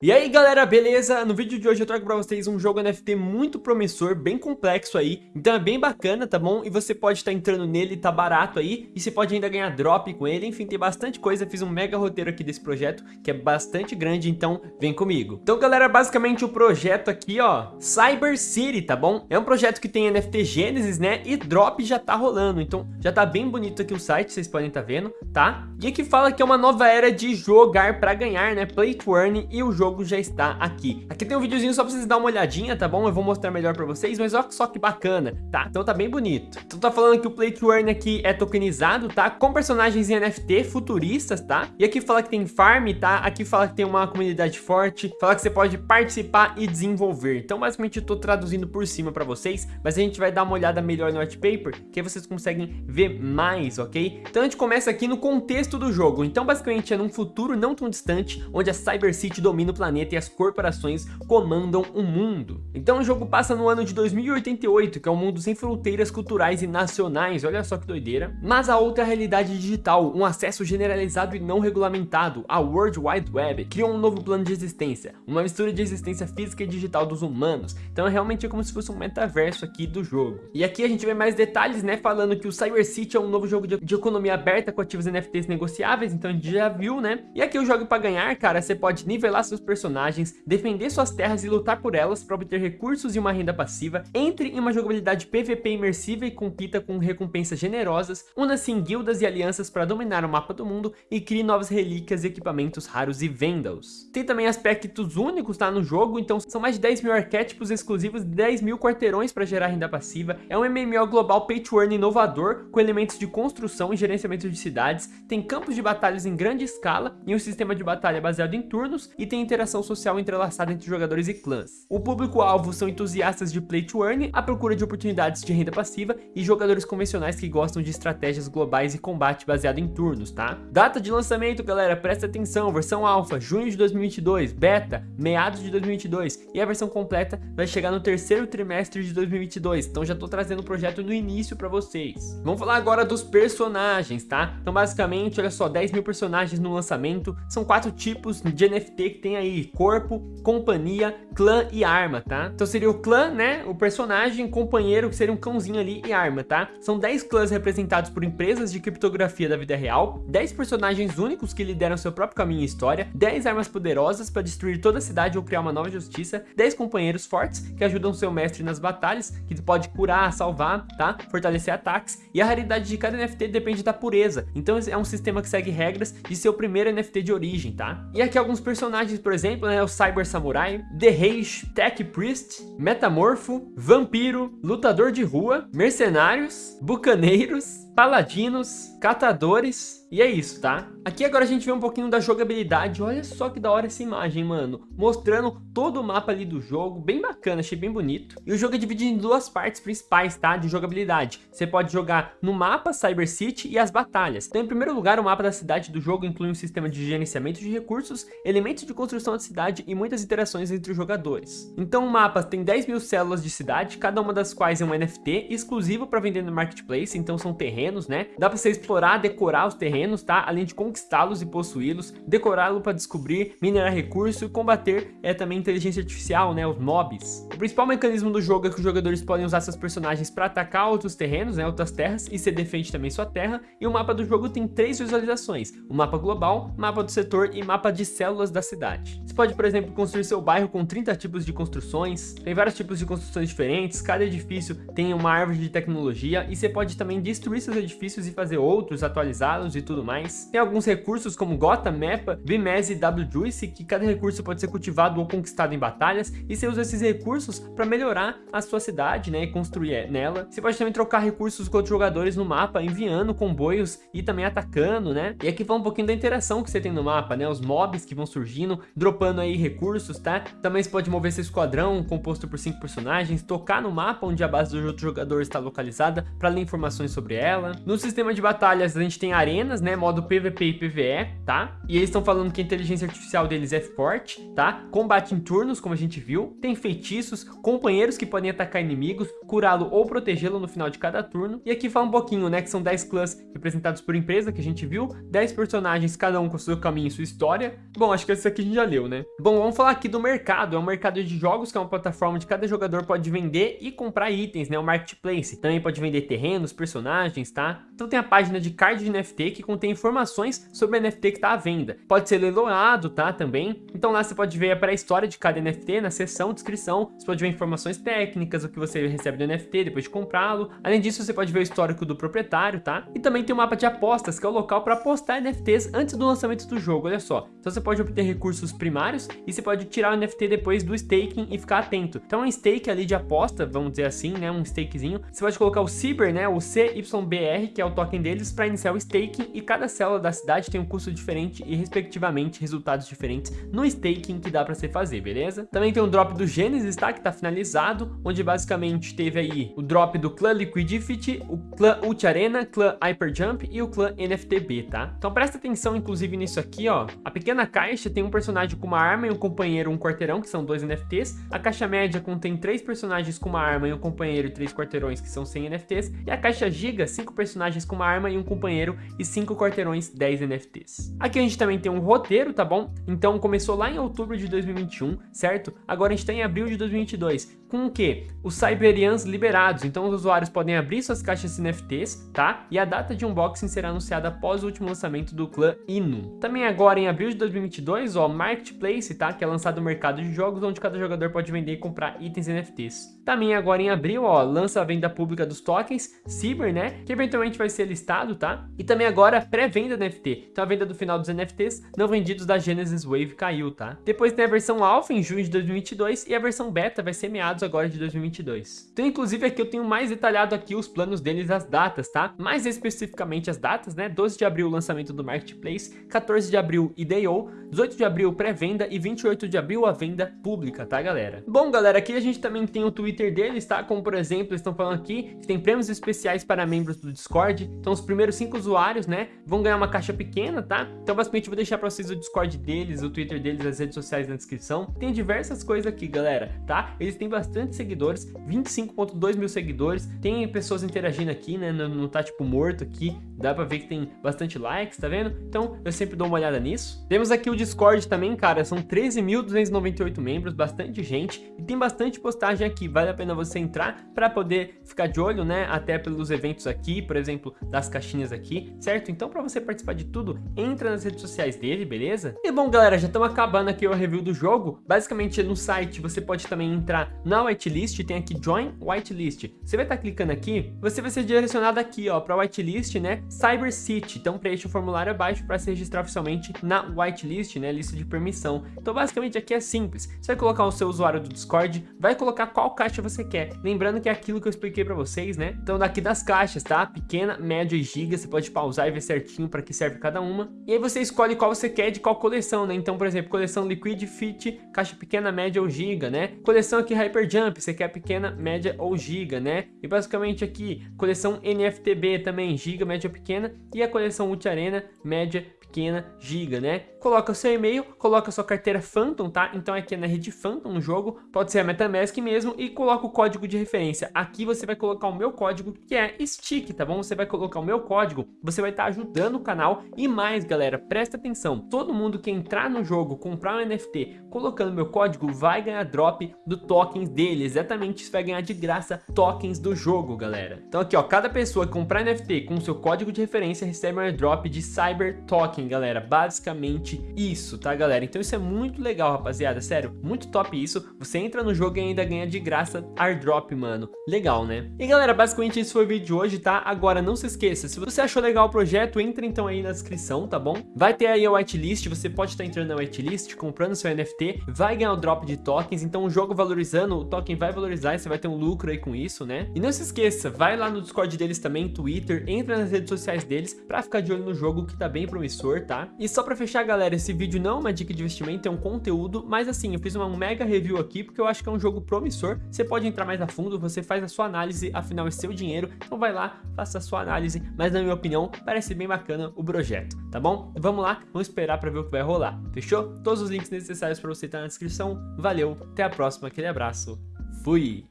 E aí galera, beleza? No vídeo de hoje eu trago pra vocês um jogo NFT muito promissor, bem complexo aí, então é bem bacana, tá bom? E você pode estar tá entrando nele, tá barato aí, e você pode ainda ganhar drop com ele, enfim, tem bastante coisa, fiz um mega roteiro aqui desse projeto, que é bastante grande, então vem comigo. Então galera, basicamente o projeto aqui, ó, Cyber City, tá bom? É um projeto que tem NFT Genesis, né, e drop já tá rolando, então já tá bem bonito aqui o site, vocês podem tá vendo, tá? E aqui fala que é uma nova era de jogar pra ganhar, né, play to earn, e o jogo jogo já está aqui. Aqui tem um videozinho só pra vocês dar uma olhadinha, tá bom? Eu vou mostrar melhor pra vocês, mas olha só que bacana, tá? Então tá bem bonito. Então tá falando que o Play to Earn aqui é tokenizado, tá? Com personagens em NFT futuristas, tá? E aqui fala que tem farm, tá? Aqui fala que tem uma comunidade forte, fala que você pode participar e desenvolver. Então basicamente eu tô traduzindo por cima pra vocês, mas a gente vai dar uma olhada melhor no white paper, que aí vocês conseguem ver mais, ok? Então a gente começa aqui no contexto do jogo. Então basicamente é num futuro não tão distante, onde a Cyber City domina o planeta e as corporações comandam o mundo. Então o jogo passa no ano de 2088, que é um mundo sem fronteiras culturais e nacionais, olha só que doideira. Mas a outra realidade digital, um acesso generalizado e não regulamentado, a World Wide Web, criou um novo plano de existência, uma mistura de existência física e digital dos humanos. Então é realmente como se fosse um metaverso aqui do jogo. E aqui a gente vê mais detalhes, né, falando que o Cyber City é um novo jogo de, de economia aberta com ativos NFTs negociáveis, então a gente já viu, né? E aqui o jogo para ganhar, cara, você pode nivelar seus personagens defender suas terras e lutar por elas para obter recursos e uma renda passiva, entre em uma jogabilidade PVP imersiva e compita com recompensas generosas, una-se em guildas e alianças para dominar o mapa do mundo e crie novas relíquias, equipamentos raros e venda-os. Tem também aspectos únicos tá, no jogo, então são mais de 10 mil arquétipos exclusivos e 10 mil quarteirões para gerar renda passiva, é um MMO global pay to earn inovador, com elementos de construção e gerenciamento de cidades, tem campos de batalhas em grande escala e um sistema de batalha baseado em turnos e tem interação social social entrelaçada entre jogadores e clãs. O público-alvo são entusiastas de play to earn, à procura de oportunidades de renda passiva e jogadores convencionais que gostam de estratégias globais e combate baseado em turnos, tá? Data de lançamento, galera, presta atenção, versão alfa, junho de 2022, beta, meados de 2022 e a versão completa vai chegar no terceiro trimestre de 2022, então já tô trazendo o projeto no início para vocês. Vamos falar agora dos personagens, tá? Então basicamente, olha só, 10 mil personagens no lançamento, são quatro tipos de NFT que tem aí, cor corpo, companhia, clã e arma, tá? Então seria o clã, né? O personagem, companheiro, que seria um cãozinho ali e arma, tá? São 10 clãs representados por empresas de criptografia da vida real, 10 personagens únicos que lideram seu próprio caminho e história, 10 armas poderosas para destruir toda a cidade ou criar uma nova justiça, 10 companheiros fortes que ajudam seu mestre nas batalhas, que pode curar, salvar, tá? Fortalecer ataques, e a raridade de cada NFT depende da pureza, então é um sistema que segue regras de seu primeiro NFT de origem, tá? E aqui alguns personagens, por exemplo, né? o Cyber Samurai, The Rage, Tech Priest, Metamorfo, Vampiro, Lutador de Rua, Mercenários, Bucaneiros, Paladinos, Catadores, e é isso, tá? Aqui agora a gente vê um pouquinho da jogabilidade, olha só que da hora essa imagem, mano. Mostrando todo o mapa ali do jogo, bem bacana, achei bem bonito. E o jogo é dividido em duas partes principais, tá? De jogabilidade. Você pode jogar no mapa Cyber City e as batalhas. Então, em primeiro lugar, o mapa da cidade do jogo inclui um sistema de gerenciamento de recursos, elementos de construção da cidade e muitas interações entre os jogadores. Então, o mapa tem 10 mil células de cidade, cada uma das quais é um NFT exclusivo para vender no Marketplace, então são terrenos, né? Dá para você explorar, decorar os terrenos terrenos, tá? Além de conquistá-los e possuí-los, decorá-lo para descobrir, minerar recurso e combater é também inteligência artificial, né? Os mobs. O principal mecanismo do jogo é que os jogadores podem usar seus personagens para atacar outros terrenos, né? Outras terras e você defende também sua terra. E o mapa do jogo tem três visualizações: o mapa global, mapa do setor e mapa de células da cidade. Você pode, por exemplo, construir seu bairro com 30 tipos de construções. Tem vários tipos de construções diferentes. Cada edifício tem uma árvore de tecnologia e você pode também destruir seus edifícios e fazer outros, atualizá-los e tudo mais. Tem alguns recursos como Gota, Mapa, Vimez e WJuice, que cada recurso pode ser cultivado ou conquistado em batalhas, e você usa esses recursos para melhorar a sua cidade, né, e construir nela. Você pode também trocar recursos com outros jogadores no mapa, enviando comboios e também atacando, né? E aqui fala um pouquinho da interação que você tem no mapa, né, os mobs que vão surgindo, dropando aí recursos, tá? Também você pode mover seu esquadrão, composto por cinco personagens, tocar no mapa onde a base do outro jogador está localizada, para ler informações sobre ela. No sistema de batalhas, a gente tem arenas, né? Modo PVP e PVE, tá? E eles estão falando que a inteligência artificial deles é forte, tá? Combate em turnos, como a gente viu. Tem feitiços, companheiros que podem atacar inimigos, curá-lo ou protegê-lo no final de cada turno. E aqui fala um pouquinho, né? Que são 10 clãs representados por empresa, que a gente viu. 10 personagens, cada um com seu caminho e sua história. Bom, acho que esse aqui a gente já leu, né? Bom, vamos falar aqui do mercado. É um mercado de jogos, que é uma plataforma onde cada jogador pode vender e comprar itens, né? O Marketplace. Também pode vender terrenos, personagens, tá? Então tem a página de card de NFT que contém informações sobre o NFT que tá à venda. Pode ser leiloado, tá? Também. Então lá você pode ver a pré-história de cada NFT na seção descrição. Você pode ver informações técnicas, o que você recebe do NFT depois de comprá-lo. Além disso, você pode ver o histórico do proprietário, tá? E também tem o mapa de apostas, que é o local para apostar NFTs antes do lançamento do jogo, olha só. Então você pode obter recursos primários e você pode tirar o NFT depois do staking e ficar atento. Então é um stake ali de aposta, vamos dizer assim, né? Um stakezinho. Você pode colocar o CYBER, né? O CYBR, que é o token deles, para iniciar o staking e cada célula da cidade tem um custo diferente e respectivamente resultados diferentes no staking que dá para você fazer, beleza? Também tem o drop do Genesis, tá? Que tá finalizado, onde basicamente teve aí o drop do clã Liquidity, o clã Ult Arena, clã Hyperjump e o clã NFTB, tá? Então presta atenção inclusive nisso aqui, ó. A pequena caixa tem um personagem com uma arma e um companheiro um quarteirão, que são dois NFTs. A caixa média contém três personagens com uma arma e um companheiro e três quarteirões, que são 100 NFTs. E a caixa giga, cinco personagens com uma arma e um companheiro e cinco quarteirões, 10 NFTs. Aqui a gente também tem um roteiro, tá bom? Então começou lá em outubro de 2021, certo? Agora a gente tá em abril de 2022. Com o que? Os Cyberians liberados, então os usuários podem abrir suas caixas NFTs, tá? E a data de unboxing será anunciada após o último lançamento do clã Inu. Também agora em abril de 2022, ó, Marketplace, tá? Que é lançado no mercado de jogos, onde cada jogador pode vender e comprar itens NFTs. Também agora em abril, ó, lança a venda pública dos tokens, Cyber, né? Que eventualmente vai ser listado, tá? E também agora pré-venda NFT. Então a venda do final dos NFTs não vendidos da Genesis Wave caiu, tá? Depois tem a versão Alpha em junho de 2022 e a versão Beta vai ser meados agora de 2022. Então inclusive aqui eu tenho mais detalhado aqui os planos deles, as datas, tá? Mais especificamente as datas, né? 12 de abril lançamento do Marketplace, 14 de abril IDO, 18 de abril pré-venda e 28 de abril a venda pública, tá galera? Bom galera, aqui a gente também tem o Twitter deles, tá? Como por exemplo, eles estão falando aqui que tem prêmios especiais para membros do Discord, então os primeiros cinco usuários, né, vão ganhar uma caixa pequena, tá? Então basicamente eu vou deixar pra vocês o Discord deles, o Twitter deles, as redes sociais na descrição. Tem diversas coisas aqui, galera, tá? Eles têm bastante seguidores, 25.2 mil seguidores, tem pessoas interagindo aqui, né, não, não tá tipo morto aqui, dá pra ver que tem bastante likes, tá vendo? Então eu sempre dou uma olhada nisso. Temos aqui o Discord também, cara, são 13.298 membros, bastante gente, e tem bastante postagem aqui, vale a pena você entrar para poder ficar de olho, né, até pelos eventos aqui, por exemplo, das caixinhas aqui, certo? Então para você participar de tudo, entra nas redes sociais dele, beleza? E bom, galera, já estamos acabando aqui o review do jogo, basicamente no site você pode também entrar na whitelist, tem aqui Join Whitelist, você vai estar tá clicando aqui, você vai ser direcionado aqui, ó, para whitelist, né, Cyber City, então preenche o formulário abaixo para se registrar oficialmente na whitelist, né, lista de permissão. Então basicamente aqui é simples, você vai colocar o seu usuário do Discord, vai colocar qual caixa você quer, lembrando que é aquilo que eu expliquei para vocês, né, então daqui das caixas, tá, pequena, média e giga, você pode pausar e ver certinho para que serve cada uma, e aí você escolhe qual você quer de qual coleção, né, então por exemplo, coleção Liquid Fit, caixa pequena, média ou giga, né, coleção aqui Hyper Jump, você quer pequena, média ou giga, né, e basicamente aqui, coleção NFTB também, giga, média, pequena, e a coleção Multi Arena, média, pequena, giga, né? Coloca seu e-mail, coloca sua carteira Phantom, tá? Então aqui é na rede Phantom no jogo, pode ser a MetaMask mesmo, e coloca o código de referência. Aqui você vai colocar o meu código, que é STICK, tá bom? Você vai colocar o meu código, você vai estar tá ajudando o canal. E mais, galera, presta atenção, todo mundo que entrar no jogo, comprar um NFT, colocando meu código, vai ganhar drop do tokens dele, exatamente, isso vai ganhar de graça tokens do jogo, galera. Então aqui, ó, cada pessoa que comprar NFT com seu código de referência recebe um airdrop de Cyber Token, galera. Basicamente isso, tá, galera? Então isso é muito legal, rapaziada. Sério, muito top isso. Você entra no jogo e ainda ganha de graça airdrop, mano. Legal, né? E galera, basicamente esse foi o vídeo de hoje, tá? Agora, não se esqueça, se você achou legal o projeto, entra então aí na descrição, tá bom? Vai ter aí a whitelist, você pode estar entrando na whitelist, comprando seu NFT, vai ganhar o drop de tokens, então o jogo valorizando, o token vai valorizar e você vai ter um lucro aí com isso, né? E não se esqueça, vai lá no Discord deles também, Twitter, entra nas redes sociais deles pra ficar de olho no jogo que tá bem promissor, tá? E só pra fechar, galera, galera, esse vídeo não é uma dica de investimento, é um conteúdo, mas assim, eu fiz uma mega review aqui porque eu acho que é um jogo promissor. Você pode entrar mais a fundo, você faz a sua análise, afinal é seu dinheiro, então vai lá, faça a sua análise, mas na minha opinião, parece bem bacana o projeto, tá bom? Vamos lá, vamos esperar para ver o que vai rolar, fechou? Todos os links necessários para você estar na descrição. Valeu, até a próxima, aquele abraço, fui!